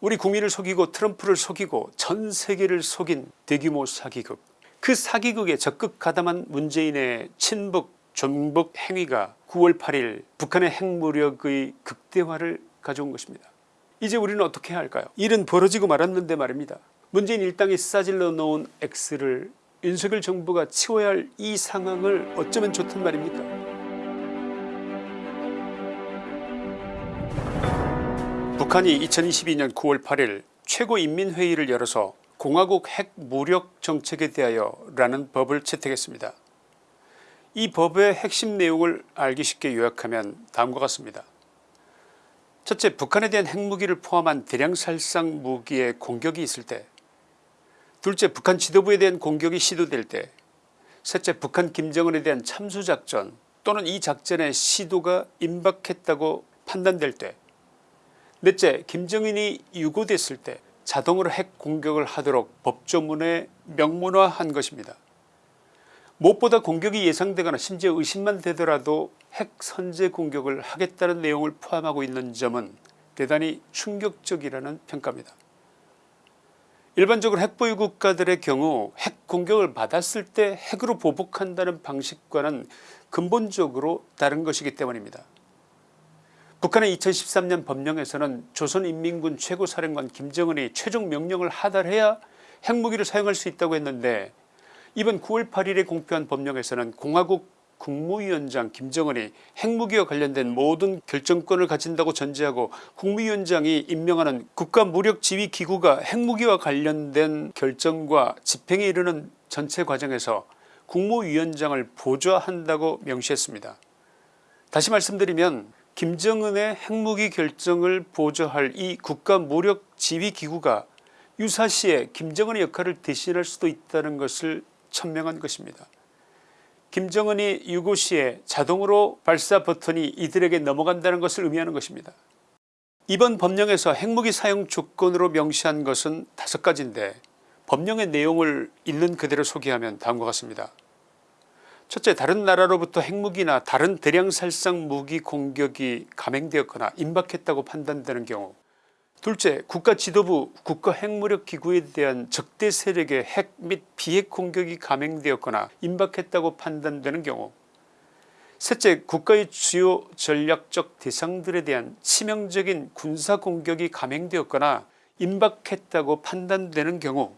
우리 국민을 속이고 트럼프를 속이고 전 세계를 속인 대규모 사기극 그 사기극에 적극 가담한 문재인의 친북 전북 행위가 9월 8일 북한의 핵무력의 극대화를 가져온 것입니다. 이제 우리는 어떻게 해야 할까요 일은 벌어지고 말았는데 말입니다. 문재인 일당이 싸질러 놓은 X를 윤석열 정부가 치워야 할 이 상황을 어쩌면 좋단 말입니까 북한이 2022년 9월 8일 최고인민회의를 열어서 공화국 핵 무력 정책에 대하여 라는 법을 채택했습니다. 이 법의 핵심 내용을 알기 쉽게 요약하면 다음과 같습니다. 첫째 북한에 대한 핵무기를 포함한 대량살상 무기의 공격이 있을 때 둘째 북한 지도부에 대한 공격이 시도될 때 셋째 북한 김정은에 대한 참수작전 또는 이 작전의 시도가 임박했다고 판단될 때 넷째 김정은이 유고됐을 때 자동으로 핵 공격을 하도록 법조문에 명문화한 것입니다. 무엇보다 공격이 예상되거나 심지어 의심만 되더라도 핵 선제 공격을 하겠다는 내용을 포함하고 있는 점은 대단히 충격적이라는 평가입니다. 일반적으로 핵보유 국가들의 경우 핵 공격을 받았을 때 핵으로 보복한다는 방식과는 근본적으로 다른 것이기 때문입니다. 북한의 2013년 법령에서는 조선인민군 최고사령관 김정은이 최종 명령을 하달해야 핵무기를 사용할 수 있다고 했는데 이번 9월 8일에 공표한 법령에서는 공화국 국무위원장 김정은이 핵무기와 관련된 모든 결정권을 가진다고 전제하고 국무위원장이 임명하는 국가무력지휘기구가 핵무기와 관련된 결정과 집행에 이르는 전체 과정에서 국무위원장을 보좌한다고 명시했습니다. 다시 말씀드리면 김정은의 핵무기 결정을 보좌할 이 국가무력지휘기구가 유사시에 김정은의 역할을 대신할 수도 있다는 것을 천명한 것입니다. 김정은이 유고시에 자동으로 발사 버튼이 이들에게 넘어간다는 것을 의미하는 것입니다. 이번 법령에서 핵무기 사용 조건으로 명시한 것은 다섯 가지인데 법령의 내용을 있는 그대로 소개하면 다음과 같습니다. 첫째 다른 나라로부터 핵무기나 다른 대량살상 무기 공격이 감행되었거나 임박했다고 판단되는 경우. 둘째 국가 지도부 국가 핵무력 기구에 대한 적대 세력의 핵 및 비핵 공격이 감행되었거나 임박했다고 판단되는 경우. 셋째 국가의 주요 전략적 대상들에 대한 치명적인 군사공격이 감행되었거나 임박했다고 판단되는 경우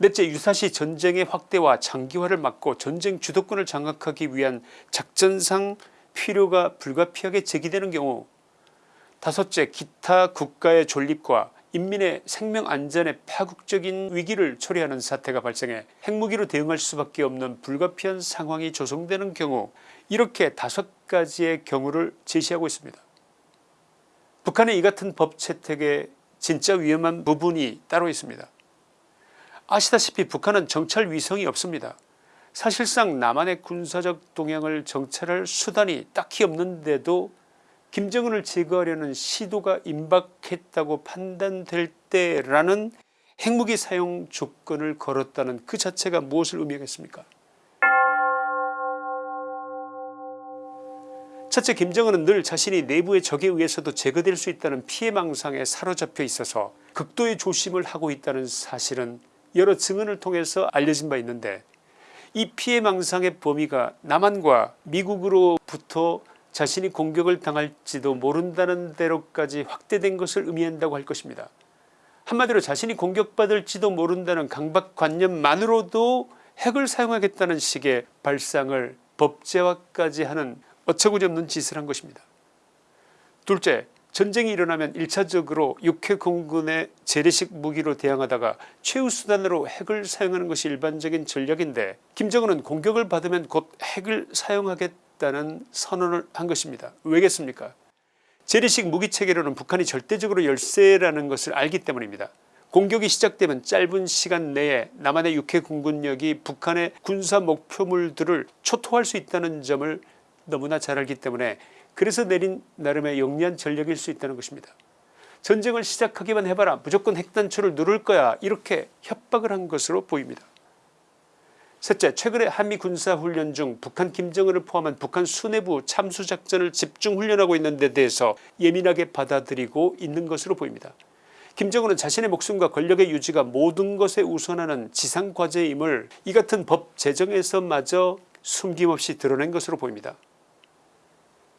넷째 유사시 전쟁의 확대와 장기화를 막고 전쟁 주도권을 장악하기 위한 작전상 필요가 불가피하게 제기되는 경우 다섯째 기타 국가의 존립과 인민의 생명안전의 파국적인 위기를 초래하는 사태가 발생해 핵무기로 대응할 수밖에 없는 불가피한 상황이 조성되는 경우 이렇게 다섯 가지의 경우를 제시하고 있습니다. 북한의 이 같은 법 채택에 진짜 위험한 부분이 따로 있습니다. 아시다시피 북한은 정찰 위성이 없습니다. 사실상 남한의 군사적 동향을 정찰할 수단이 딱히 없는데도 김정은을 제거하려는 시도가 임박했다고 판단될 때라는 핵무기 사용 조건을 걸었다는 그 자체가 무엇을 의미하겠습니까 첫째 김정은은 늘 자신이 내부의 적에 의해서도 제거될 수 있다는 피해망상에 사로잡혀 있어서 극도의 조심을 하고 있다는 사실은 여러 증언을 통해서 알려진 바 있는데 이 피해망상의 범위가 남한과 미국으로부터 자신이 공격을 당할지도 모른다는 대로까지 확대된 것을 의미한다고 할 것입니다. 한마디로 자신이 공격받을지도 모른다는 강박관념만으로도 핵을 사용하겠다는 식의 발상을 법제화까지 하는 어처구니없는 짓을 한 것입니다. 둘째 전쟁이 일어나면 1차적으로 육해 공군의 재래식 무기로 대항하다가 최후 수단으로 핵을 사용하는 것이 일반적인 전략인데 김정은은 공격을 받으면 곧 핵을 사용하겠다 있다는 선언을 한 것입니다. 왜겠습니까 재래식 무기체계로는 북한이 절대적으로 열세라는 것을 알기 때문입니다. 공격이 시작되면 짧은 시간 내에 남한의 육해 공군력이 북한의 군사 목표물들을 초토할 수 있다는 점을 너무나 잘 알기 때문에 그래서 내린 나름의 영리한 전략일 수 있다는 것입니다. 전쟁을 시작하기만 해봐라 무조건 핵단추를 누를 거야 이렇게 협박을 한 것으로 보입니다. 셋째 최근에 한미 군사훈련 중 북한 김정은을 포함한 북한 수뇌부 참수작전을 집중훈련하고 있는 데 대해서 예민하게 받아들이고 있는 것으로 보입니다. 김정은은 자신의 목숨과 권력의 유지가 모든 것에 우선하는 지상과제임을 이 같은 법 제정에서마저 숨김없이 드러낸 것으로 보입니다.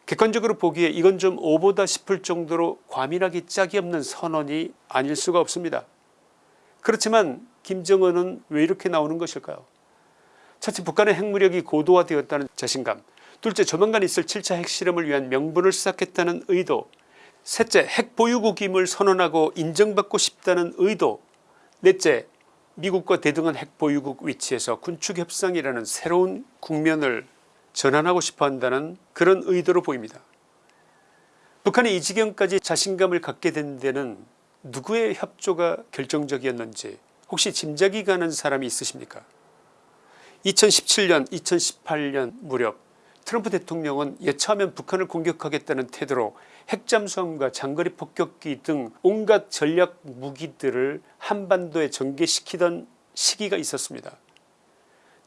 객관적으로 보기에 이건 좀 오보다 싶을 정도로 과민하기 짝이 없는 선언이 아닐 수가 없습니다. 그렇지만 김정은은 왜 이렇게 나오는 것일까요 첫째 북한의 핵무력이 고도화되었다는 자신감 둘째 조만간 있을 7차 핵실험을 위한 명분을 수락했다는 의도 셋째 핵보유국임을 선언하고 인정받고 싶다는 의도 넷째 미국과 대등한 핵보유국 위치에서 군축협상이라는 새로운 국면을 전환하고 싶어한다는 그런 의도로 보입니다. 북한이 이 지경까지 자신감을 갖게 된 데는 누구의 협조가 결정적이었는지 혹시 짐작이 가는 사람이 있으십니까 2017년 2018년 무렵 트럼프 대통령은 여차하면 북한을 공격하겠다는 태도로 핵잠수함과 장거리 폭격기 등 온갖 전략 무기들을 한반도에 전개시키던 시기가 있었습니다.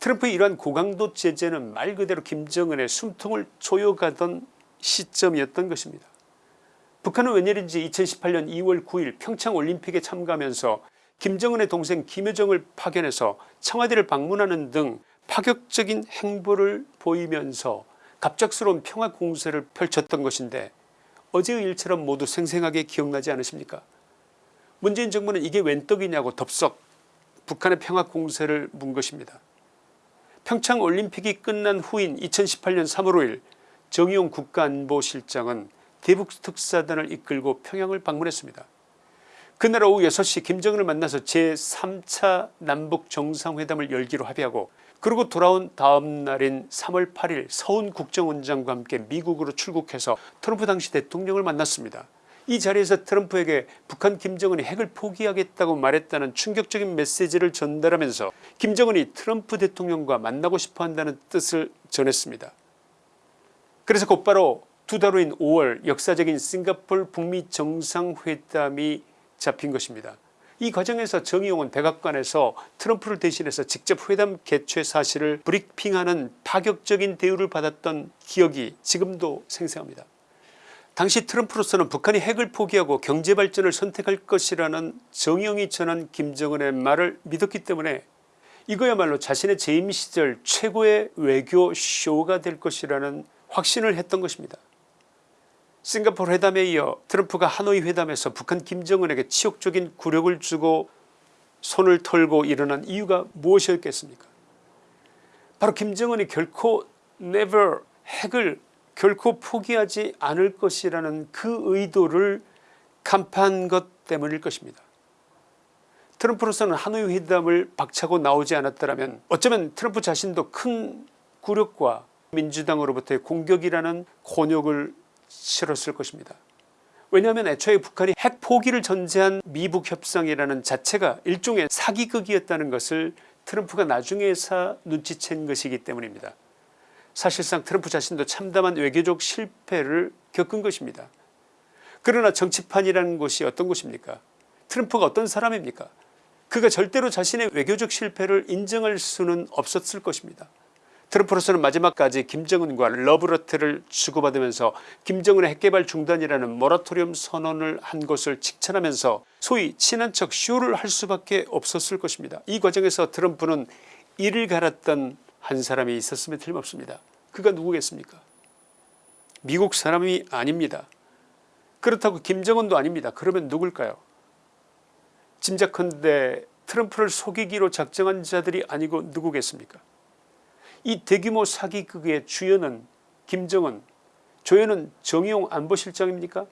트럼프의 이러한 고강도 제재는 말 그대로 김정은의 숨통을 조여가던 시점이었던 것입니다. 북한은 웬일인지 2018년 2월 9일 평창올림픽에 참가하면서 김정은의 동생 김여정을 파견해서 청와대를 방문하는 등 파격적인 행보를 보이면서 갑작스러운 평화 공세를 펼쳤던 것인데 어제의 일처럼 모두 생생하게 기억나지 않으십니까 문재인 정부는 이게 웬 떡이냐고 덥석 북한의 평화 공세를 문 것입니다. 평창올림픽이 끝난 후인 2018년 3월 5일 정의용 국가안보실장은 대북특사단을 이끌고 평양을 방문했습니다. 그날 오후 6시 김정은을 만나서 제3차 남북정상회담을 열기로 합의하고 그리고 돌아온 다음 날인 3월 8일 서훈 국정원장과 함께 미국으로 출국해서 트럼프 당시 대통령을 만났습니다. 이 자리에서 트럼프에게 북한 김정은이 핵을 포기하겠다고 말했다는 충격적인 메시지를 전달하면서 김정은이 트럼프 대통령과 만나고 싶어한다는 뜻을 전했습니다. 그래서 곧바로 두 달 후인 5월 역사적인 싱가폴 북미 정상회담이 잡힌 것입니다. 이 과정에서 정의용은 백악관에서 트럼프를 대신해서 직접 회담 개최 사실을 브리핑하는 파격적인 대우를 받았던 기억이 지금도 생생합니다. 당시 트럼프로서는 북한이 핵을 포기하고 경제발전을 선택할 것이라는 정의용이 전한 김정은의 말을 믿었기 때문에 이거야말로 자신의 재임 시절 최고의 외교 쇼가 될 것이라는 확신을 했던 것입니다. 싱가포르 회담에 이어 트럼프가 하노이 회담에서 북한 김정은에게 치욕적인 굴욕을 주고 손을 털고 일어난 이유가 무엇이었겠습니까 바로 김정은이 결코 never 핵을 결코 포기하지 않을 것이라는 그 의도를 간파한 것 때문일 것입니다. 트럼프로서는 하노이 회담을 박차고 나오지 않았더라면 어쩌면 트럼프 자신도 큰 굴욕과 민주당으로부터의 공격이라는 곤욕을 치렀을 것입니다. 왜냐하면 애초에 북한이 핵 포기를 전제한 미북 협상이라는 자체가 일종의 사기극이었다는 것을 트럼프가 나중에서 눈치챈 것이기 때문입니다. 사실상 트럼프 자신도 참담한 외교적 실패를 겪은 것입니다. 그러나 정치판이라는 곳이 어떤 곳입니까 트럼프가 어떤 사람입니까 그가 절대로 자신의 외교적 실패를 인정할 수는 없었을 것입니다. 트럼프로서는 마지막까지 김정은과 러브러트를 주고받으면서 김정은의 핵개발 중단이라는 모라토리엄 선언을 한 것을 칭찬하면서 소위 친한 척 쇼를 할 수밖에 없었을 것입니다. 이 과정에서 트럼프는 이를 갈았던 한 사람이 있었으면 틀림없습니다. 그가 누구겠습니까 미국 사람이 아닙니다. 그렇다고 김정은도 아닙니다. 그러면 누굴까요 짐작컨대 트럼프를 속이기로 작정한 자들이 아니고 누구겠습니까 이 대규모 사기극의 주연은 김정은 조연은 정의용 안보실장입니까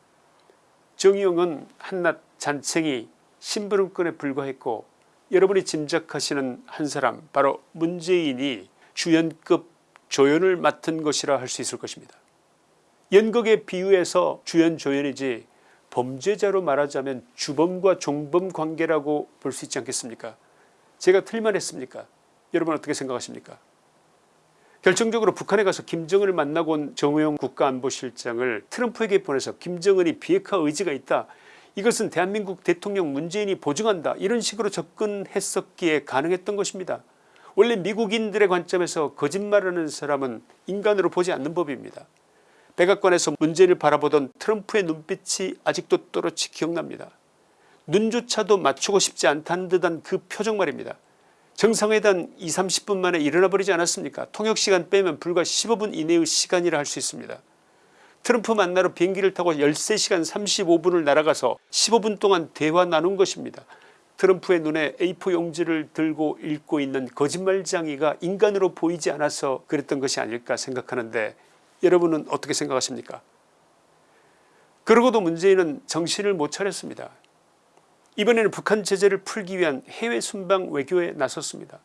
정의용은 한낱 잔챙이 심부름꾼에 불과했고 여러분이 짐작하시는 한 사람 바로 문재인이 주연급 조연을 맡은 것이라 할 수 있을 것입니다. 연극에 비유해서 주연 조연이지 범죄자로 말하자면 주범과 종범 관계라고 볼 수 있지 않겠습니까? 제가 틀만 했습니까? 여러분 어떻게 생각하십니까? 결정적으로 북한에 가서 김정은을 만나고 온 정호영 국가안보실장을 트럼프에게 보내서 김정은이 비핵화 의지가 있다. 이것은 대한민국 대통령 문재인이 보증한다. 이런 식으로 접근했었기에 가능했던 것입니다. 원래 미국인들의 관점에서 거짓말하는 사람은 인간으로 보지 않는 법입니다. 백악관에서 문재인을 바라보던 트럼프의 눈빛이 아직도 또렷이 기억납니다. 눈조차도 맞추고 싶지 않다는 듯한 그 표정 말입니다. 정상회담 2, 30분 만에 일어나 버리지 않았습니까 통역시간 빼면 불과 15분 이내의 시간이라 할 수 있습니다. 트럼프 만나러 비행기를 타고 13시간 35분을 날아가서 15분 동안 대화 나눈 것입니다. 트럼프의 눈에 A4 용지를 들고 읽고 있는 거짓말장이가 인간으로 보이지 않아서 그랬던 것이 아닐까 생각하는데 여러분은 어떻게 생각하십니까 그러고도 문재인은 정신을 못 차렸습니다. 이번에는 북한 제재를 풀기 위한 해외 순방 외교에 나섰습니다.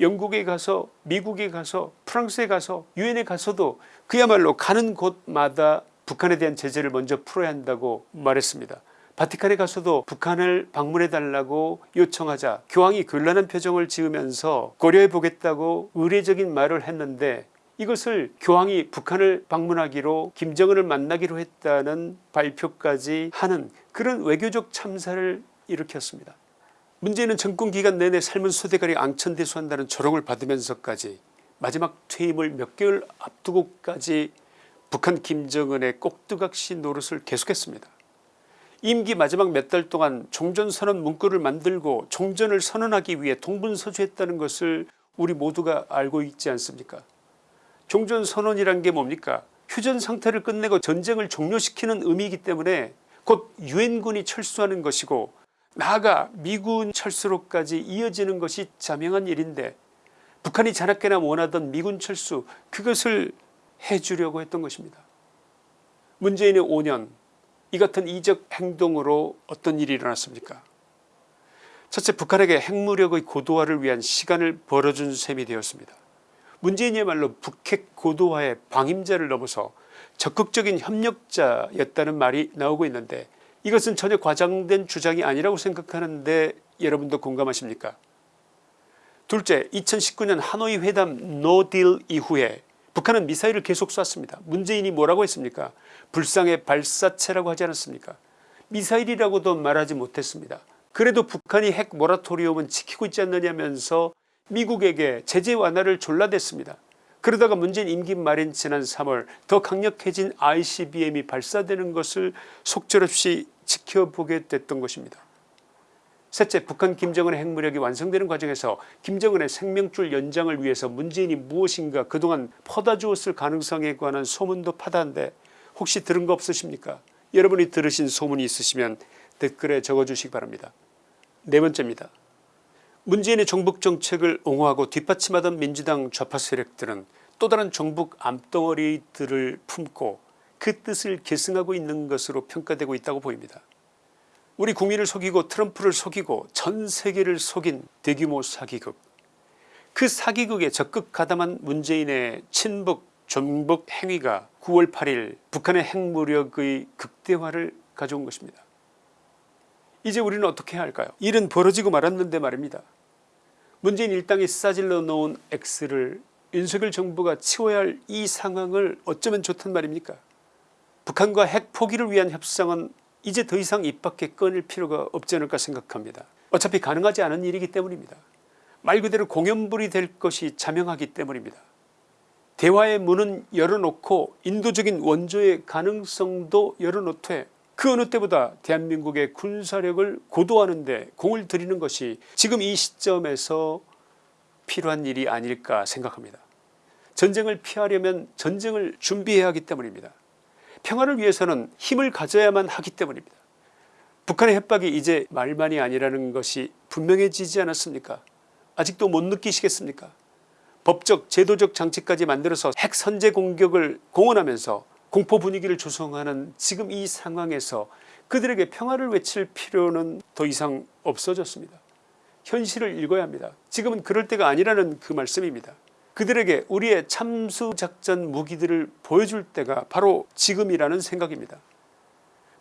영국에 가서 미국에 가서 프랑스에 가서 유엔에 가서도 그야말로 가는 곳마다 북한에 대한 제재를 먼저 풀어야 한다고 말했습니다. 바티칸에 가서도 북한을 방문해 달라고 요청하자 교황이 곤란한 표정을 지으면서 고려해 보겠다고 의례적인 말을 했는데 이것을 교황이 북한을 방문하기로 김정은을 만나기로 했다는 발표까지 하는 그런 외교적 참사를 일으켰습니다. 문재인은 정권 기간 내내 삶은 소대가리 앙천대수한다는 조롱을 받으면서까지 마지막 퇴임을 몇 개월 앞두고까지 북한 김정은의 꼭두각시 노릇을 계속했습니다. 임기 마지막 몇 달 동안 종전선언 문구를 만들고 종전을 선언하기 위해 동분서주했다는 것을 우리 모두가 알고 있지 않습니까 종전선언이란 게 뭡니까 휴전 상태를 끝내고 전쟁을 종료시키는 의미이기 때문에 곧 유엔군이 철수하는 것이고 나아가 미군 철수로까지 이어지는 것이 자명한 일인데 북한이 자나깨나 원하던 미군 철수 그것을 해주려고 했던 것입니다. 문재인의 5년 이 같은 이적 행동으로 어떤 일이 일어났습니까 첫째 북한에게 핵무력의 고도화를 위한 시간을 벌어준 셈이 되었습니다. 문재인이야말로 북핵 고도화의 방임자를 넘어서 적극적인 협력자였다는 말이 나오고 있는데 이것은 전혀 과장된 주장이 아니라고 생각하는데 여러분도 공감하십니까 둘째 2019년 하노이 회담 노딜 이후에 북한은 미사일을 계속 쐈습니다. 문재인이 뭐라고 했습니까 불상의 발사체라고 하지 않았습니까 미사일이라고도 말하지 못했습니다. 그래도 북한이 핵 모라토리움은 지키고 있지 않느냐면서 미국에게 제재 완화를 졸라댔습니다. 그러다가 문재인 임기 말인 지난 3월 더 강력해진 ICBM이 발사되는 것을 속절없이 지켜보게 됐던 것입니다. 셋째 북한 김정은의 핵무력이 완성되는 과정에서 김정은의 생명줄 연장을 위해서 문재인이 무엇인가 그동안 퍼다 주었을 가능성에 관한 소문도 파다한데 혹시 들은 거 없으십니까 여러분이 들으신 소문이 있으시면 댓글에 적어주시기 바랍니다. 네 번째입니다. 문재인의 정북 정책을 옹호하고 뒷받침하던 민주당 좌파 세력들은 또 다른 정북 암덩어리들을 품고 그 뜻을 계승하고 있는 것으로 평가되고 있다고 보입니다. 우리 국민을 속이고 트럼프를 속이고 전 세계를 속인 대규모 사기극 그 사기극에 적극 가담한 문재인의 친북 전북 행위가 9월 8일 북한의 핵무력의 극대화를 가져온 것입니다. 이제 우리는 어떻게 해야 할까요 일은 벌어지고 말았는데 말입니다. 문재인 일당이 싸질러 놓은 X를 윤석열 정부가 치워야 할 이 상황을 어쩌면 좋단 말입니까 북한과 핵 포기를 위한 협상은 이제 더 이상 입 밖에 꺼낼 필요가 없지 않을까 생각합니다. 어차피 가능하지 않은 일이기 때문입니다. 말 그대로 공연불이 될 것이 자명하기 때문입니다. 대화의 문은 열어놓고 인도적인 원조의 가능성도 열어놓되 그 어느 때보다 대한민국의 군사력을 고도하는 데 공을 들이는 것이 지금 이 시점에서 필요한 일이 아닐까 생각합니다. 전쟁을 피하려면 전쟁을 준비해야 하기 때문입니다. 평화를 위해서는 힘을 가져야만 하기 때문입니다. 북한의 협박이 이제 말만이 아니라는 것이 분명해지지 않았습니까 아직도 못 느끼시겠습니까 법적 제도적 장치까지 만들어서 핵 선제 공격을 공언하면서 공포 분위기를 조성하는 지금 이 상황에서 그들에게 평화를 외칠 필요는 더 이상 없어졌습니다. 현실을 읽어야 합니다. 지금은 그럴 때가 아니라는 그 말씀입니다. 그들에게 우리의 참수작전 무기들을 보여줄 때가 바로 지금이라는 생각입니다.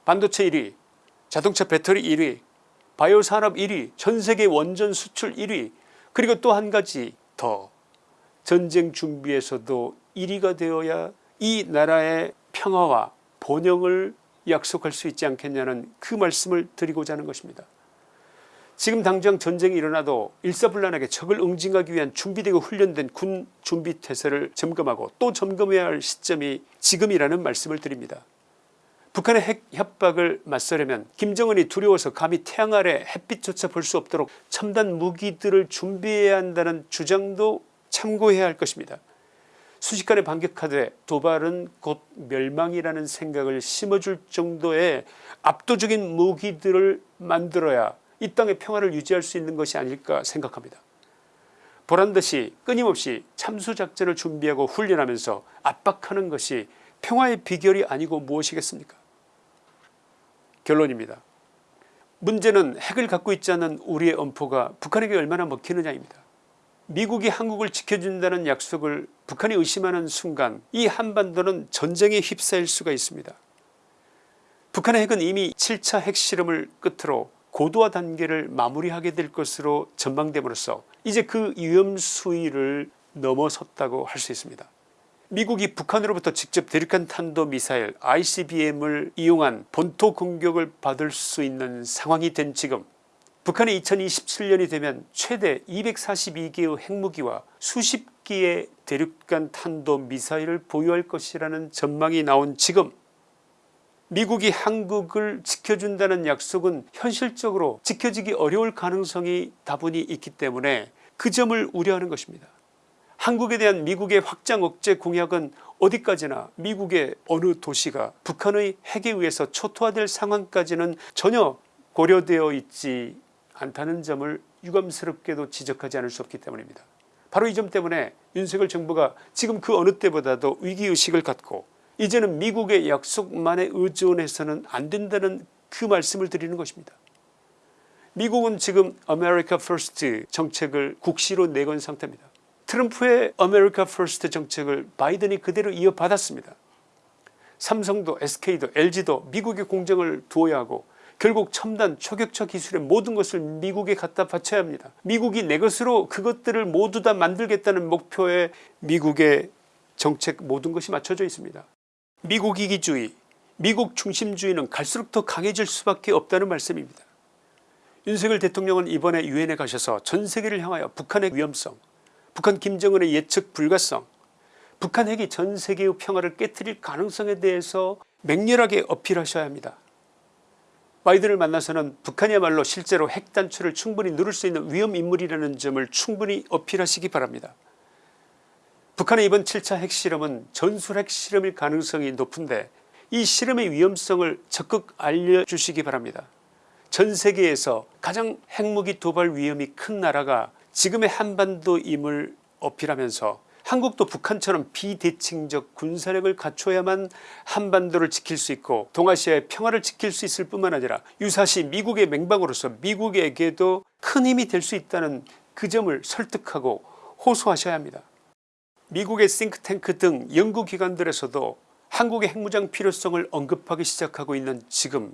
반도체 1위 자동차 배터리 1위 바이오 산업 1위 전세계 원전 수출 1위 그리고 또 한 가지 더 전쟁 준비에서도 1위가 되어야 이 나라의 평화와 번영을 약속할 수 있지 않겠냐는 그 말씀을 드리고자 하는 것입니다. 지금 당장 전쟁이 일어나도 일사불란하게 적을 응징하기 위한 준비되고 훈련된 군 준비태세를 점검하고 또 점검해야 할 시점이 지금이라는 말씀을 드립니다. 북한의 핵 협박을 맞서려면 김정은이 두려워서 감히 태양 아래 햇빛조차 볼 수 없도록 첨단 무기들을 준비해야 한다는 주장도 참고해야 할 것입니다. 순식간에 반격하되 도발은 곧 멸망이라는 생각을 심어줄 정도의 압도적인 무기들을 만들어야 이 땅의 평화를 유지할 수 있는 것이 아닐까 생각합니다. 보란듯이 끊임없이 참수작전을 준비하고 훈련하면서 압박하는 것이 평화의 비결이 아니고 무엇이겠습니까 결론입니다. 문제는 핵을 갖고 있지 않은 우리의 엄포가 북한에게 얼마나 먹히느냐입니다. 미국이 한국을 지켜준다는 약속을 북한이 의심하는 순간 이 한반도는 전쟁에 휩싸일 수가 있습니다. 북한의 핵은 이미 7차 핵실험을 끝으로 고도화 단계를 마무리하게 될 것으로 전망됨으로써 이제 그 위험 수위를 넘어섰다고 할 수 있습니다. 미국이 북한으로부터 직접 대륙간 탄도미사일 ICBM을 이용한 본토 공격을 받을 수 있는 상황이 된 지금 북한이 2027년이 되면 최대 242개의 핵무기와 수십 기의 대륙간 탄도미사일을 보유할 것이라는 전망이 나온 지금 미국이 한국을 지켜준다는 약속은 현실적으로 지켜지기 어려울 가능성이 다분히 있기 때문에 그 점을 우려하는 것입니다. 한국에 대한 미국의 확장 억제 공약은 어디까지나 미국의 어느 도시가 북한의 핵에 의해서 초토화될 상황까지는 전혀 고려되어 있지 않다는 점을 유감스럽게도 지적하지 않을 수 없기 때문입니다. 바로 이 점 때문에 윤석열 정부가 지금 그 어느 때보다도 위기의식을 갖고 이제는 미국의 약속만에 의존해서는 안 된다는 그 말씀을 드리는 것입니다. 미국은 지금 America First 정책을 국시로 내건 상태입니다. 트럼프의 America First 정책을 바이든이 그대로 이어받았습니다. 삼성도 SK도 LG도 미국의 공정을 두어야 하고 결국 첨단 초격차 기술의 모든 것을 미국에 갖다 바쳐야 합니다. 미국이 내 것으로 그것들을 모두 다 만들겠다는 목표에 미국의 정책 모든 것이 맞춰져 있습니다. 미국 이기주의 미국 중심주의는 갈수록 더 강해질 수밖에 없다는 말씀입니다. 윤석열 대통령은 이번에 유엔에 가셔서 전세계를 향하여 북한의 위험성 북한 김정은의 예측 불가성 북한 핵이 전세계의 평화를 깨뜨릴 가능성에 대해서 맹렬하게 어필하셔야 합니다. 바이든을 만나서는 북한이야말로 실제로 핵 단추를 충분히 누를 수 있는 위험인물이라는 점을 충분히 어필하시기 바랍니다. 북한의 이번 7차 핵실험은 전술 핵실험일 가능성이 높은데 이 실험의 위험성을 적극 알려주시기 바랍니다. 전 세계에서 가장 핵무기 도발 위험이 큰 나라가 지금의 한반도임을 어필하면서 한국도 북한처럼 비대칭적 군사력을 갖춰야만 한반도를 지킬 수 있고 동아시아의 평화를 지킬 수 있을 뿐만 아니라 유사시 미국의 맹방으로서 미국에게도 큰 힘이 될 수 있다는 그 점을 설득하고 호소하셔야 합니다. 미국의 싱크탱크 등 연구기관들에서도 한국의 핵무장 필요성을 언급하기 시작하고 있는 지금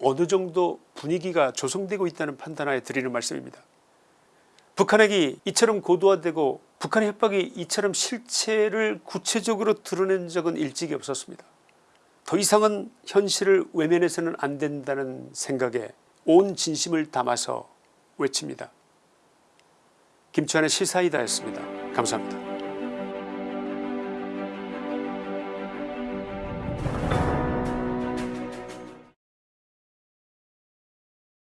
어느 정도 분위기가 조성되고 있다는 판단하에 드리는 말씀입니다. 북한 핵이 이처럼 고도화되고 북한의 협박이 이처럼 실체를 구체적으로 드러낸 적은 일찍이 없었습니다. 더 이상은 현실을 외면해서는 안 된다는 생각에 온 진심을 담아서 외칩니다. 김치환의 시사이다였습니다. 감사합니다.